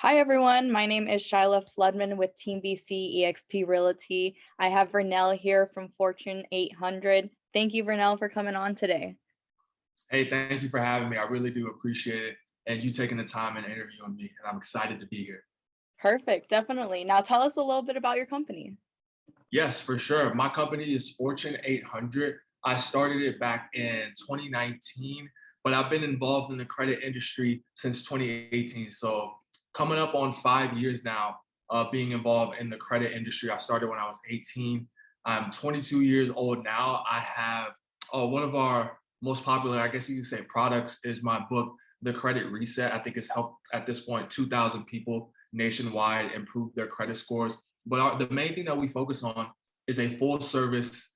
Hi, everyone. My name is Shyla Floodman with Team BC eXp Realty. I have Vernell here from Fortune 800. Thank you, Vernell, for coming on today. Hey, thank you for having me. I really do appreciate it. And you taking the time and interviewing me. And I'm excited to be here. Perfect, definitely. Now tell us a little bit about your company. Yes, for sure. My company is Fortune 800. I started it back in 2019, but I've been involved in the credit industry since 2018. So coming up on five years now uh, being involved in the credit industry. I started when I was 18. I'm 22 years old now. I have uh, one of our most popular, I guess you could say products is my book, The Credit Reset. I think it's helped at this point 2,000 people nationwide improve their credit scores. But our, the main thing that we focus on is a full service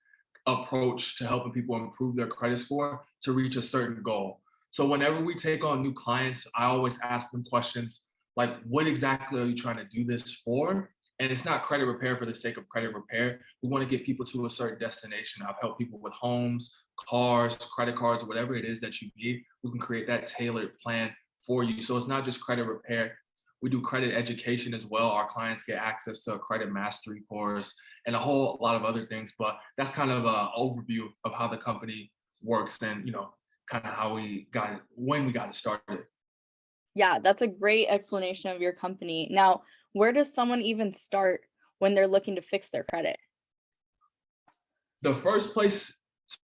approach to helping people improve their credit score to reach a certain goal. So whenever we take on new clients, I always ask them questions like, what exactly are you trying to do this for? And it's not credit repair for the sake of credit repair. We want to get people to a certain destination. I've helped people with homes, cars, credit cards, whatever it is that you need. We can create that tailored plan for you. So it's not just credit repair. We do credit education as well. Our clients get access to a credit mastery course and a whole lot of other things. But that's kind of an overview of how the company works and, you know, kind of how we got it, when we got it started. Yeah, that's a great explanation of your company. Now, where does someone even start when they're looking to fix their credit? The first place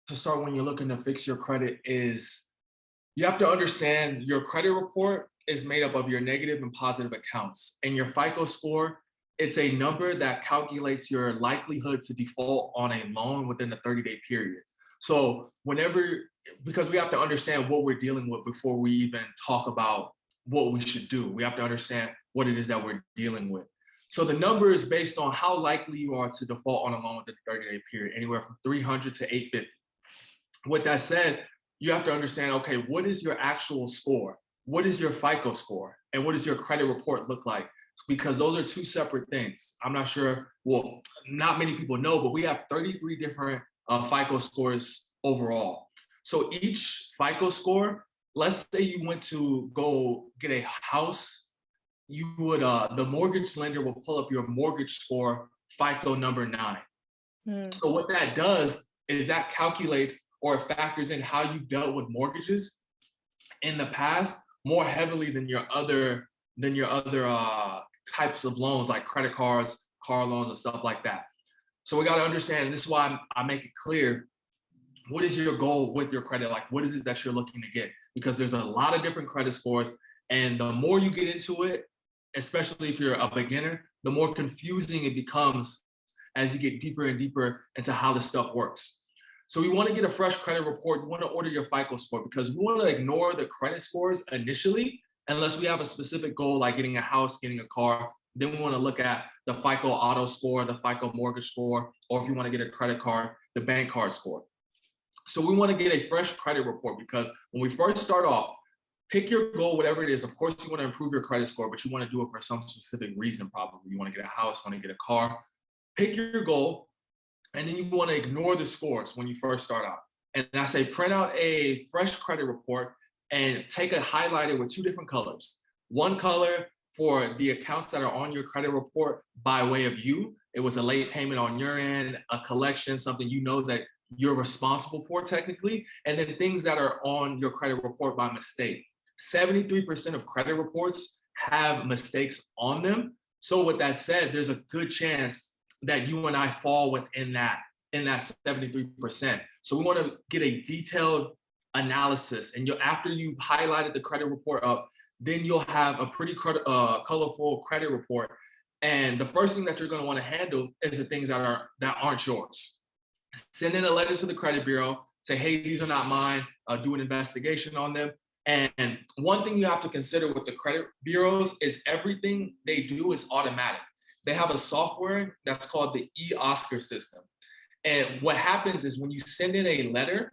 to start when you're looking to fix your credit is you have to understand your credit report is made up of your negative and positive accounts and your FICO score, it's a number that calculates your likelihood to default on a loan within a 30 day period. So whenever, because we have to understand what we're dealing with before we even talk about what we should do. We have to understand what it is that we're dealing with. So the number is based on how likely you are to default on a loan within a 30 day period, anywhere from 300 to 850. With that said, you have to understand, okay, what is your actual score? What is your FICO score? And what does your credit report look like? Because those are two separate things. I'm not sure, well, not many people know, but we have 33 different uh, FICO scores overall. So each FICO score let's say you went to go get a house, you would, uh, the mortgage lender will pull up your mortgage score, FICO number nine. Mm. So what that does is that calculates or factors in how you've dealt with mortgages in the past more heavily than your other than your other uh, types of loans like credit cards, car loans, and stuff like that. So we got to understand, this is why I'm, I make it clear what is your goal with your credit? Like, what is it that you're looking to get? Because there's a lot of different credit scores. And the more you get into it, especially if you're a beginner, the more confusing it becomes as you get deeper and deeper into how the stuff works. So we want to get a fresh credit report. You want to order your FICO score because we want to ignore the credit scores initially, unless we have a specific goal like getting a house, getting a car. Then we want to look at the FICO auto score, the FICO mortgage score, or if you want to get a credit card, the bank card score. So we want to get a fresh credit report because when we first start off, pick your goal, whatever it is. Of course, you want to improve your credit score, but you want to do it for some specific reason, probably. You want to get a house, want to get a car. Pick your goal, and then you want to ignore the scores when you first start out. And I say print out a fresh credit report and take a highlighter with two different colors. One color for the accounts that are on your credit report by way of you. It was a late payment on your end, a collection, something you know that you're responsible for technically, and then things that are on your credit report by mistake. 73% of credit reports have mistakes on them. So with that said, there's a good chance that you and I fall within that, in that 73%. So we wanna get a detailed analysis and you after you've highlighted the credit report up, then you'll have a pretty uh, colorful credit report. And the first thing that you're gonna wanna handle is the things that, are, that aren't yours send in a letter to the credit bureau, say, hey, these are not mine, uh, do an investigation on them. And one thing you have to consider with the credit bureaus is everything they do is automatic. They have a software that's called the e-Oscar system. And what happens is when you send in a letter,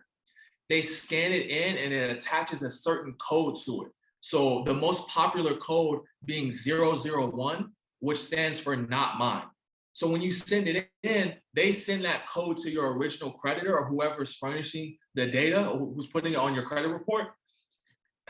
they scan it in and it attaches a certain code to it. So the most popular code being 001, which stands for not mine. So when you send it in, they send that code to your original creditor or whoever's furnishing the data or who's putting it on your credit report.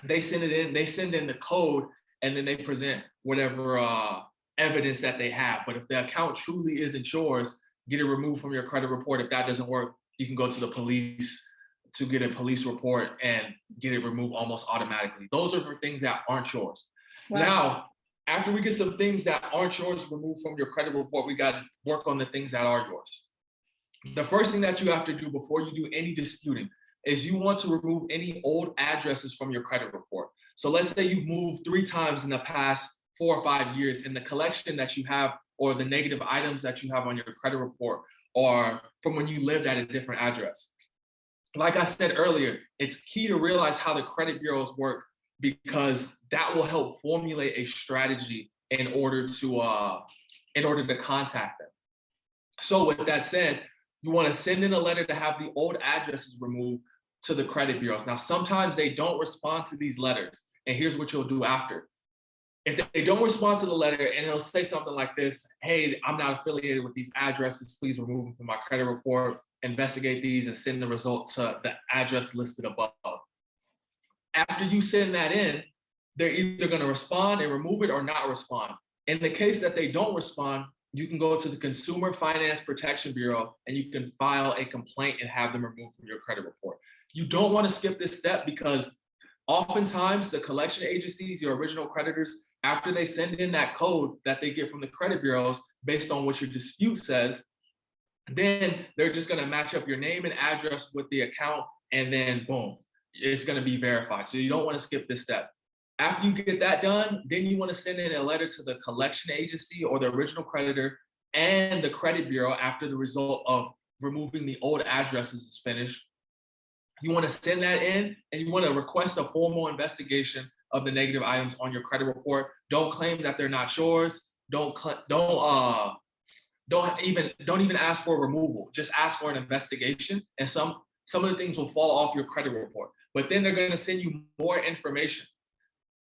They send it in, they send in the code and then they present whatever uh, evidence that they have. But if the account truly isn't yours, get it removed from your credit report. If that doesn't work, you can go to the police to get a police report and get it removed almost automatically. Those are for things that aren't yours. Wow. Now, after we get some things that aren't yours removed from your credit report, we got to work on the things that are yours. The first thing that you have to do before you do any disputing is you want to remove any old addresses from your credit report. So let's say you've moved three times in the past four or five years and the collection that you have or the negative items that you have on your credit report are from when you lived at a different address. Like I said earlier, it's key to realize how the credit bureaus work because that will help formulate a strategy in order to uh, in order to contact them. So with that said, you want to send in a letter to have the old addresses removed to the credit bureaus. Now, sometimes they don't respond to these letters. And here's what you'll do after. If they don't respond to the letter and it'll say something like this, hey, I'm not affiliated with these addresses, please remove them from my credit report, investigate these and send the result to the address listed above. After you send that in, they're either gonna respond and remove it or not respond. In the case that they don't respond, you can go to the Consumer Finance Protection Bureau and you can file a complaint and have them removed from your credit report. You don't want to skip this step because oftentimes the collection agencies, your original creditors, after they send in that code that they get from the credit bureaus based on what your dispute says, then they're just going to match up your name and address with the account and then boom, it's going to be verified. So you don't want to skip this step. After you get that done, then you want to send in a letter to the collection agency or the original creditor and the credit bureau after the result of removing the old addresses is finished. You want to send that in and you want to request a formal investigation of the negative items on your credit report. Don't claim that they're not yours. Don't don't uh don't even don't even ask for removal. Just ask for an investigation, and some some of the things will fall off your credit report. But then they're going to send you more information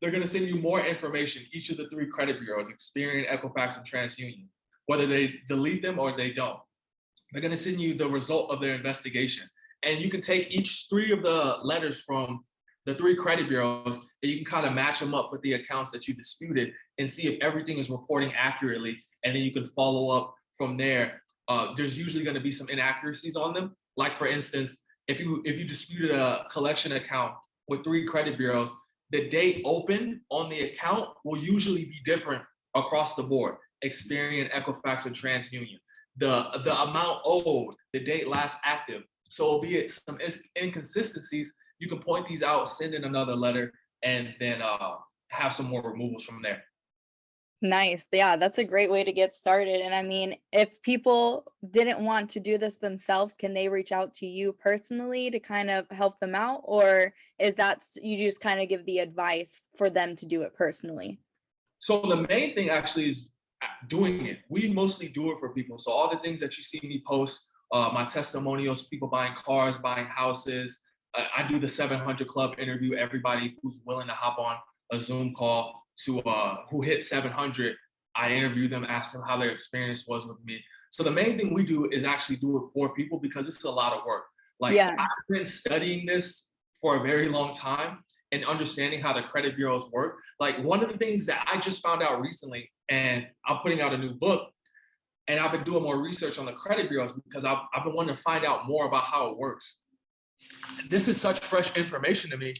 they're going to send you more information, each of the three credit bureaus, Experian, Equifax, and TransUnion, whether they delete them or they don't. They're going to send you the result of their investigation. And you can take each three of the letters from the three credit bureaus and you can kind of match them up with the accounts that you disputed and see if everything is reporting accurately. And then you can follow up from there. Uh, there's usually going to be some inaccuracies on them. Like for instance, if you if you disputed a collection account with three credit bureaus, the date open on the account will usually be different across the board. Experian, Equifax, and TransUnion. The, the amount owed, the date last active. So albeit some inconsistencies, you can point these out, send in another letter, and then uh, have some more removals from there. Nice. Yeah, that's a great way to get started. And I mean, if people didn't want to do this themselves, can they reach out to you personally to kind of help them out? Or is that you just kind of give the advice for them to do it personally? So the main thing actually is uh, doing it. We mostly do it for people. So all the things that you see me post, uh, my testimonials, people buying cars, buying houses. Uh, I do the 700 Club interview, everybody who's willing to hop on a Zoom call to uh, who hit 700. I interviewed them, asked them how their experience was with me. So the main thing we do is actually do it for people because it's a lot of work. Like yeah. I've been studying this for a very long time and understanding how the credit bureaus work. Like one of the things that I just found out recently, and I'm putting out a new book, and I've been doing more research on the credit bureaus because I've, I've been wanting to find out more about how it works. This is such fresh information to me,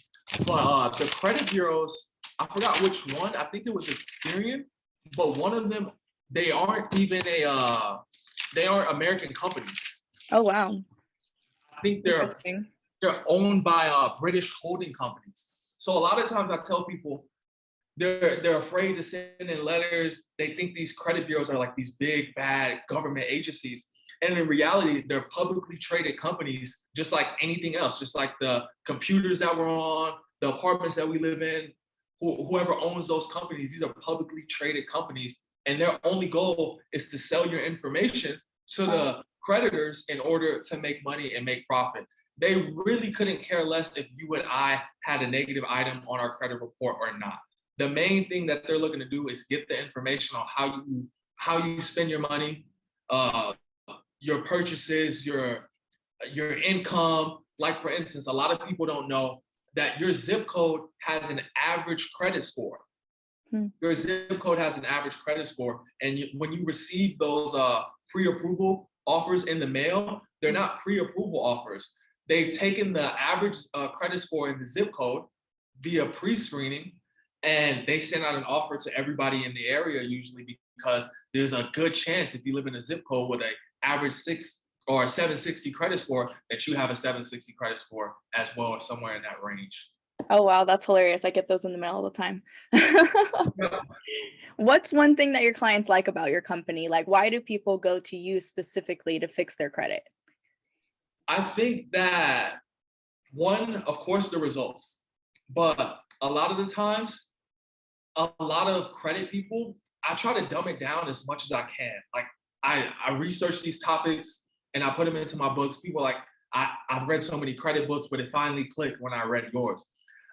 but uh, the credit bureaus I forgot which one. I think it was Experian, but one of them, they aren't even a, uh, they aren't American companies. Oh wow. I think they're they're owned by uh, British holding companies. So a lot of times I tell people they're they're afraid to send in letters. They think these credit bureaus are like these big bad government agencies. And in reality, they're publicly traded companies, just like anything else, just like the computers that we're on, the apartments that we live in, whoever owns those companies, these are publicly traded companies, and their only goal is to sell your information to the creditors in order to make money and make profit. They really couldn't care less if you and I had a negative item on our credit report or not. The main thing that they're looking to do is get the information on how you how you spend your money, uh, your purchases, your your income. Like for instance, a lot of people don't know that your zip code has an average credit score. Hmm. Your zip code has an average credit score, and you, when you receive those uh, pre-approval offers in the mail, they're not pre-approval offers. They've taken the average uh, credit score in the zip code via pre-screening, and they send out an offer to everybody in the area usually because there's a good chance if you live in a zip code with a average six or a 760 credit score that you have a 760 credit score as well or somewhere in that range. Oh, wow, that's hilarious. I get those in the mail all the time. What's one thing that your clients like about your company? Like, why do people go to you specifically to fix their credit? I think that one, of course, the results, but a lot of the times, a lot of credit people, I try to dumb it down as much as I can. Like I, I research these topics and I put them into my books. People like, I, I've read so many credit books, but it finally clicked when I read yours.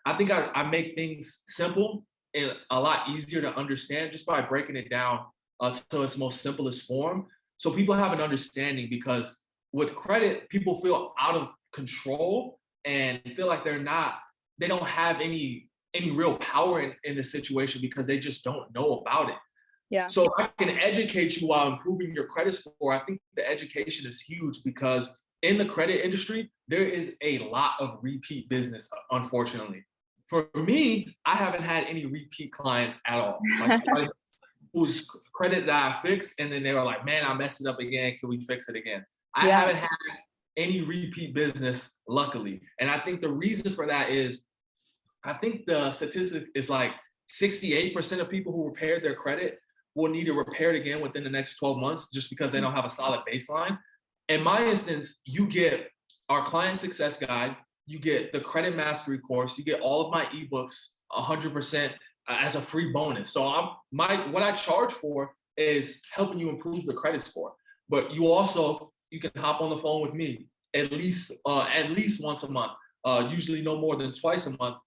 I think I, I make things simple and a lot easier to understand just by breaking it down uh, to its most simplest form. So people have an understanding because with credit, people feel out of control and feel like they're not, they don't have any any real power in, in the situation because they just don't know about it. Yeah. So I can educate you while improving your credit score. I think the education is huge because in the credit industry, there is a lot of repeat business, unfortunately for me, I haven't had any repeat clients at all. Like whose credit that I fixed, and then they were like, "Man, I messed it up again. Can we fix it again?" I yeah. haven't had any repeat business, luckily, and I think the reason for that is, I think the statistic is like 68% of people who repaired their credit will need to repair it again within the next 12 months, just because they don't have a solid baseline. In my instance, you get our client success guide, you get the credit mastery course, you get all of my ebooks 100% as a free bonus. So I'm my what I charge for is helping you improve the credit score. But you also you can hop on the phone with me at least uh, at least once a month. Uh, usually no more than twice a month,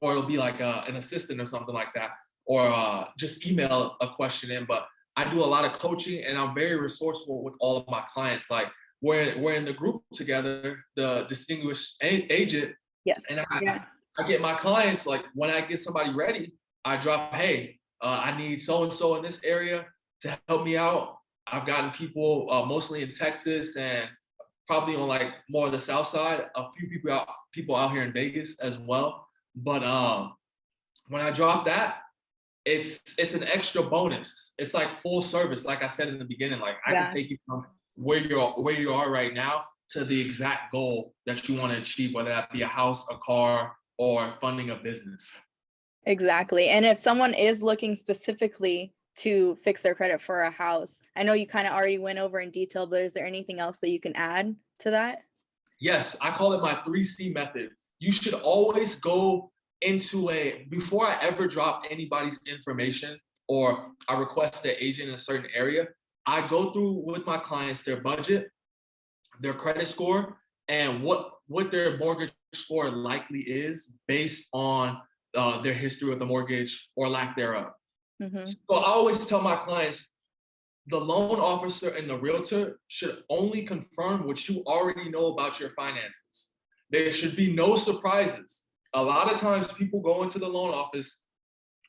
or it'll be like uh, an assistant or something like that, or uh, just email a question in. But I do a lot of coaching, and I'm very resourceful with all of my clients. Like we're we're in the group together, the distinguished agent. Yes. And I, yeah. I get my clients like when I get somebody ready, I drop, hey, uh, I need so and so in this area to help me out. I've gotten people uh, mostly in Texas and probably on like more of the south side. A few people out people out here in Vegas as well. But um, when I drop that, it's it's an extra bonus. It's like full service, like I said in the beginning. Like I yeah. can take you from where you're where you are right now to the exact goal that you want to achieve, whether that be a house, a car, or funding a business. Exactly. And if someone is looking specifically to fix their credit for a house, I know you kind of already went over in detail, but is there anything else that you can add to that? Yes, I call it my 3C method. You should always go into a, before I ever drop anybody's information or I request an agent in a certain area, I go through with my clients their budget, their credit score, and what what their mortgage score likely is based on uh, their history with the mortgage or lack thereof. Mm-hmm. So I always tell my clients, the loan officer and the realtor should only confirm what you already know about your finances. There should be no surprises. A lot of times people go into the loan office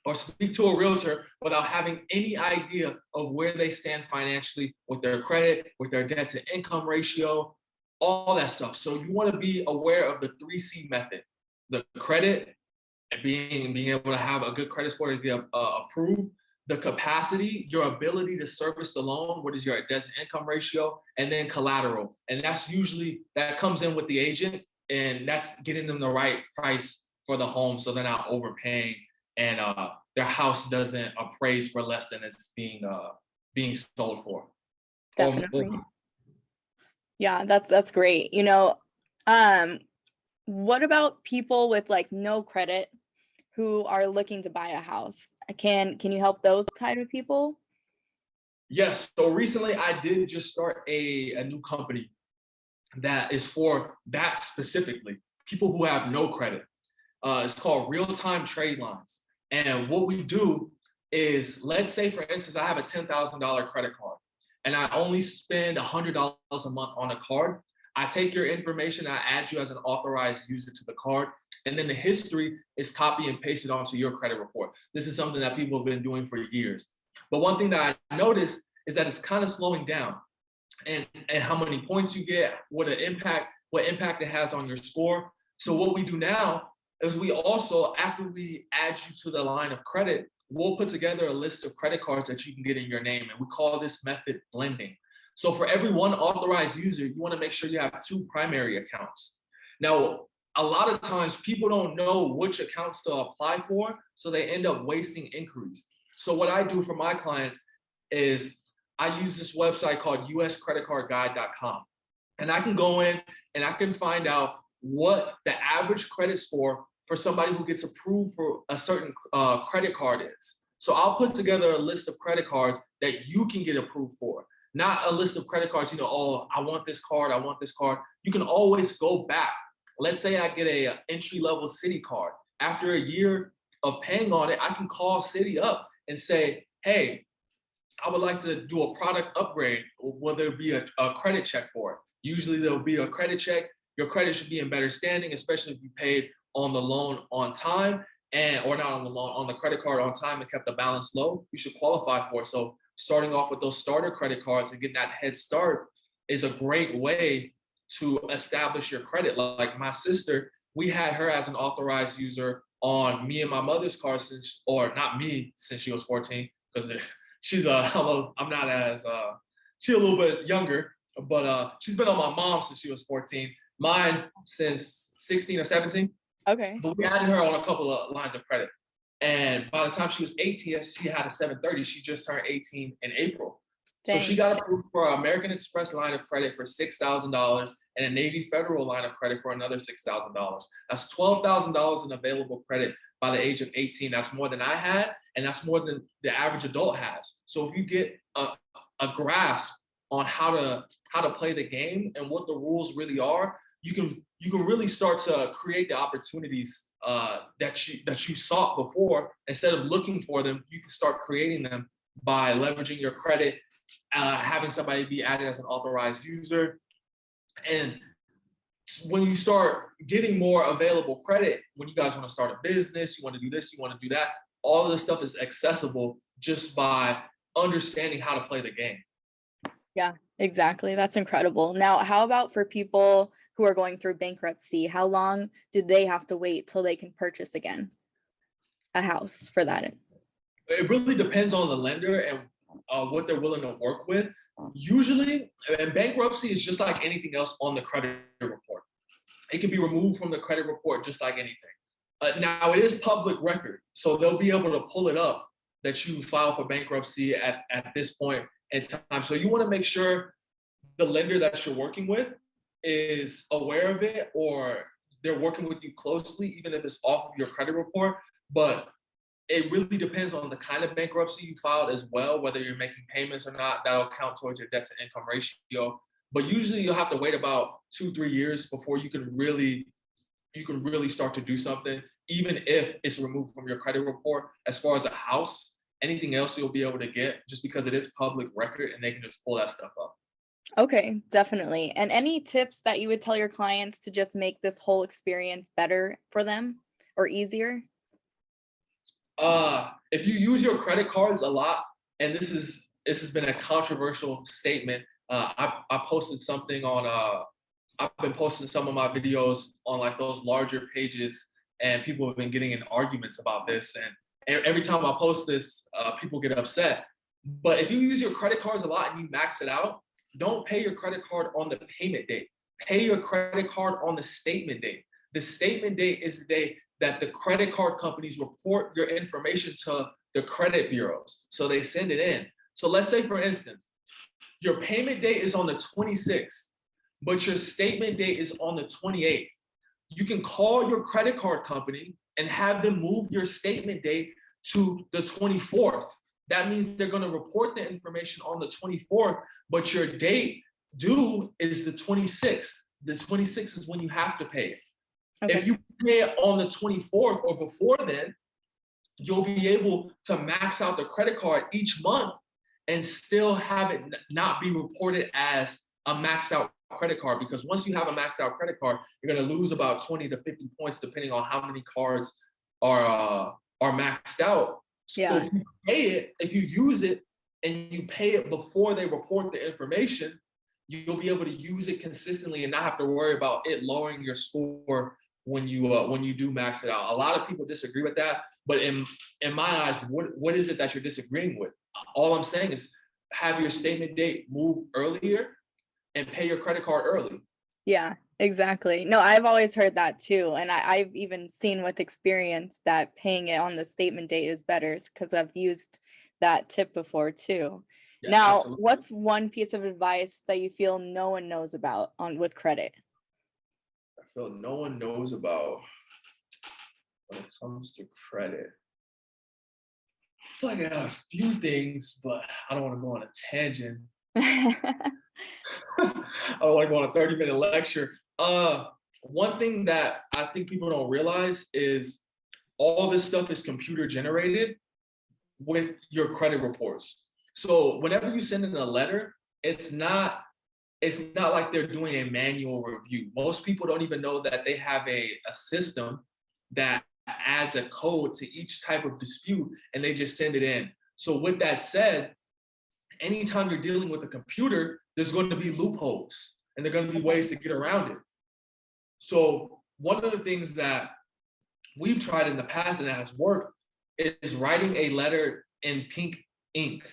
or speak to a realtor without having any idea of where they stand financially with their credit, with their debt to income ratio, all that stuff. So you want to be aware of the 3C method, the credit, and being, being able to have a good credit score to get uh, approved, the capacity, your ability to service the loan, what is your debt to income ratio, and then collateral. And that's usually, that comes in with the agent and that's getting them the right price for the home so they're not overpaying and uh, their house doesn't appraise for less than it's being uh, being sold for. Definitely. Or, yeah, that's that's great. You know, um, what about people with like no credit who are looking to buy a house? Can can you help those type of people? Yes. So recently, I did just start a a new company that is for that specifically people who have no credit. Uh, it's called Real Time Trade Lines. And what we do is, let's say, for instance, I have a $10,000 credit card and I only spend $100 a month on a card. I take your information, I add you as an authorized user to the card, and then the history is copy and pasted onto your credit report. This is something that people have been doing for years. But one thing that I noticed is that it's kind of slowing down and, and how many points you get, what an impact, what impact it has on your score. So what we do now is we also, after we add you to the line of credit, we'll put together a list of credit cards that you can get in your name. And we call this method blending. So for every one authorized user, you wanna make sure you have two primary accounts. Now, a lot of times people don't know which accounts to apply for, so they end up wasting inquiries. So what I do for my clients is I use this website called uscreditcardguide.com. And I can go in and I can find out what the average credit score for somebody who gets approved for a certain uh, credit card is. So I'll put together a list of credit cards that you can get approved for, not a list of credit cards, you know, oh, I want this card, I want this card. You can always go back. Let's say I get a entry level Citi card. After a year of paying on it, I can call Citi up and say, hey, I would like to do a product upgrade. Will there be a, a credit check for it? Usually there'll be a credit check. Your credit should be in better standing, especially if you paid on the loan on time and or not on the loan on the credit card on time and kept the balance low. You should qualify for it. So starting off with those starter credit cards and getting that head start is a great way to establish your credit. Like my sister, we had her as an authorized user on me and my mother's car since, or not me, since she was 14, because she's a, I'm, a, I'm not as, uh, she's a little bit younger, but uh, she's been on my mom since she was 14. Mine since 16 or 17. Okay. But we added her on a couple of lines of credit. And by the time she was 18, she had a 730. She just turned 18 in April. Dang. So she got approved for an American Express line of credit for $6,000 and a Navy Federal line of credit for another $6,000. That's $12,000 in available credit by the age of 18. That's more than I had, and that's more than the average adult has. So if you get a, a grasp on how to how to play the game and what the rules really are, you can you can really start to create the opportunities uh, that you that you sought before. Instead of looking for them, you can start creating them by leveraging your credit, uh, having somebody be added as an authorized user, and when you start getting more available credit, when you guys want to start a business, you want to do this, you want to do that, all of this stuff is accessible just by understanding how to play the game. Yeah, exactly. That's incredible. Now, how about for people who are going through bankruptcy? How long do they have to wait till they can purchase again a house for that? It really depends on the lender and uh, what they're willing to work with. Usually, and bankruptcy is just like anything else on the credit report. It can be removed from the credit report just like anything. Uh, now, it is public record, so they'll be able to pull it up that you filed for bankruptcy at, at this point in time. So you want to make sure the lender that you're working with is aware of it or they're working with you closely, even if it's off of your credit report. But it really depends on the kind of bankruptcy you filed as well, whether you're making payments or not, that'll count towards your debt to income ratio. But usually you'll have to wait about two, three years before you can really, you can really start to do something, even if it's removed from your credit report. As far as a house, anything else you'll be able to get just because it is public record and they can just pull that stuff up. Okay, definitely. And any tips that you would tell your clients to just make this whole experience better for them or easier? uh, if you use your credit cards a lot, and this is this has been a controversial statement. Uh, I, I posted something on uh, I've been posting some of my videos on like those larger pages, and people have been getting in arguments about this. And every time I post this, uh, people get upset. But if you use your credit cards a lot and you max it out, don't pay your credit card on the payment date. Pay your credit card on the statement date. The statement date is the day that the credit card companies report your information to the credit bureaus. So they send it in. So let's say, for instance, your payment date is on the 26th, but your statement date is on the 28th. You can call your credit card company and have them move your statement date to the 24th. That means they're going to report the information on the 24th, but your date due is the 26th. The 26th is when you have to pay. Okay. If you pay it on the 24th or before then, you'll be able to max out the credit card each month and still have it not be reported as a maxed out credit card because once you have a maxed out credit card, you're gonna lose about 20 to 50 points depending on how many cards are uh, are maxed out. So Yeah. if you pay it, if you use it and you pay it before they report the information, you'll be able to use it consistently and not have to worry about it lowering your score when you uh, when you do max it out. A lot of people disagree with that, but in in my eyes, what what is it that you're disagreeing with? All I'm saying is have your statement date move earlier and pay your credit card early. Yeah, exactly. No, I've always heard that too. And I, I've even seen with experience that paying it on the statement date is better because I've used that tip before too. Yes, now, absolutely. what's one piece of advice that you feel no one knows about on with credit? I feel no one knows about when it comes to credit. Like I got a few things, but I don't want to go on a tangent. I don't want to go on a 30 minute lecture. Uh, one thing that I think people don't realize is all this stuff is computer generated with your credit reports. So whenever you send in a letter, it's not it's not like they're doing a manual review. Most people don't even know that they have a, a system that adds a code to each type of dispute and they just send it in. So with that said, anytime you're dealing with a computer, there's going to be loopholes and there are going to be ways to get around it. So one of the things that we've tried in the past and that has worked is writing a letter in pink ink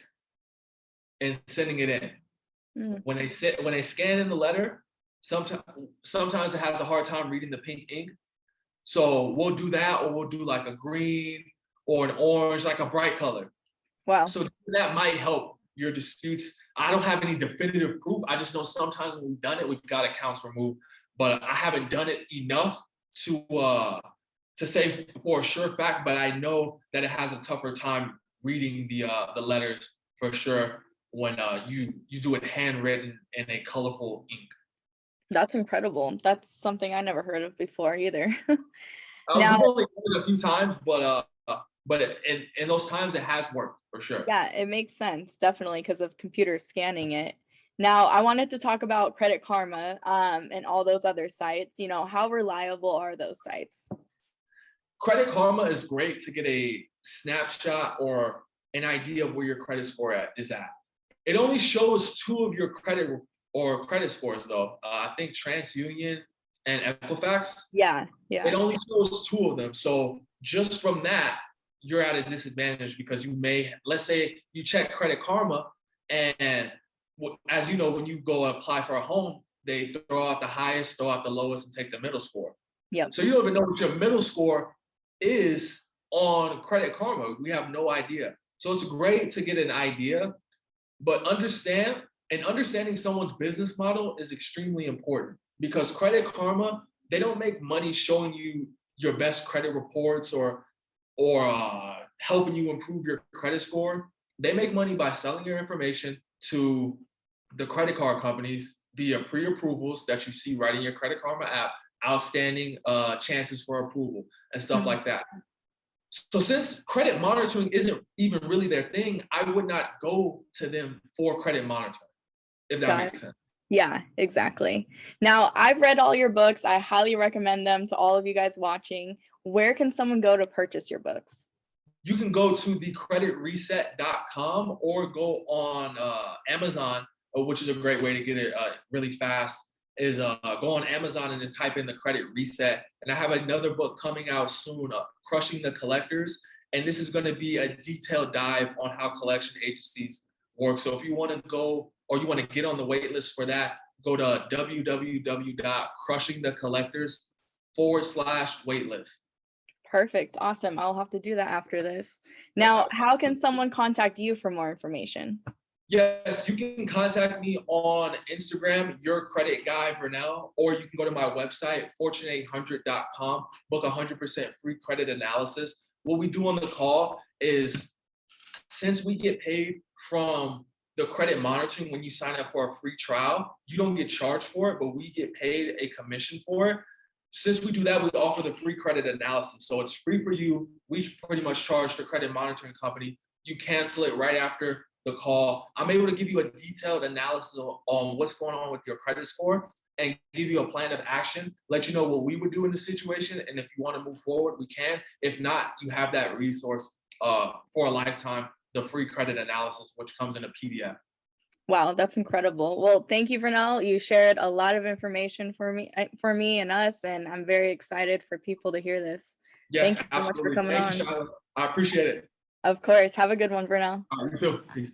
and sending it in. Mm. When they sit, when they scan in the letter, sometimes sometimes it has a hard time reading the pink ink. So we'll do that, or we'll do like a green or an orange, like a bright color. Wow. So that might help your disputes. I don't have any definitive proof. I just know sometimes when we've done it, we've got accounts removed, but I haven't done it enough to uh to say for a sure fact, but I know that it has a tougher time reading the uh the letters for sure when uh you you do it handwritten in a colorful ink. That's incredible. That's something I never heard of before either. Now- we've only done it a few times, but uh but in in those times it has worked for sure. Yeah, it makes sense, definitely, because of computers scanning it. Now, I wanted to talk about Credit Karma um, and all those other sites. You know, how reliable are those sites? Credit Karma is great to get a snapshot or an idea of where your credit score at, is at. It only shows two of your credit re- or credit scores though. Uh, I think TransUnion and Equifax. Yeah, yeah. It only shows two of them. So just from that, you're at a disadvantage because you may, let's say you check Credit Karma and as you know, when you go apply for a home, they throw out the highest, throw out the lowest and take the middle score. Yep. So you don't even know what your middle score is on Credit Karma. We have no idea. So it's great to get an idea, but understand and understanding someone's business model is extremely important because Credit Karma, they don't make money showing you your best credit reports or or uh, helping you improve your credit score. They make money by selling your information to the credit card companies via pre-approvals that you see right in your Credit Karma app, outstanding uh, chances for approval and stuff Mhm. like that. So since credit monitoring isn't even really their thing, I would not go to them for credit monitoring, if that Got makes sense. yeah, exactly. Now, I've read all your books. I highly recommend them to all of you guys watching. Where can someone go to purchase your books? You can go to thecreditreset.com or go on uh, Amazon, uh, which is a great way to get it uh, really fast. Is uh, go on Amazon and then type in the credit reset. And I have another book coming out soon, uh, Crushing the Collectors. And this is going to be a detailed dive on how collection agencies work. So if you want to go or you want to get on the wait list for that, go to www.crushingthecollectors forward slash waitlist. Perfect. Awesome. I'll have to do that after this. Now, how can someone contact you for more information? Yes, you can contact me on Instagram, your credit guy Vernell, or you can go to my website, fortune800.com, book 100% free credit analysis. What we do on the call is since we get paid from the credit monitoring when you sign up for a free trial, you don't get charged for it, but we get paid a commission for it. Since we do that, we offer the free credit analysis. So it's free for you. We pretty much charge the credit monitoring company. You cancel it right after the call. I'm able to give you a detailed analysis on- what's going on with your credit score and give you a plan of action, let you know what we would do in the situation. And if you want to move forward, we can. If not, you have that resource uh, for a lifetime, the free credit analysis, which comes in a PDF. Wow, that's incredible. Well, thank you, Vernell. You shared a lot of information for me, uh, for me and us, and I'm very excited for people to hear this. Yes, Thank you so much for coming Thank on. Shiloh. I appreciate it. Of course. Have a good one, Vernell. All right, you too. Peace.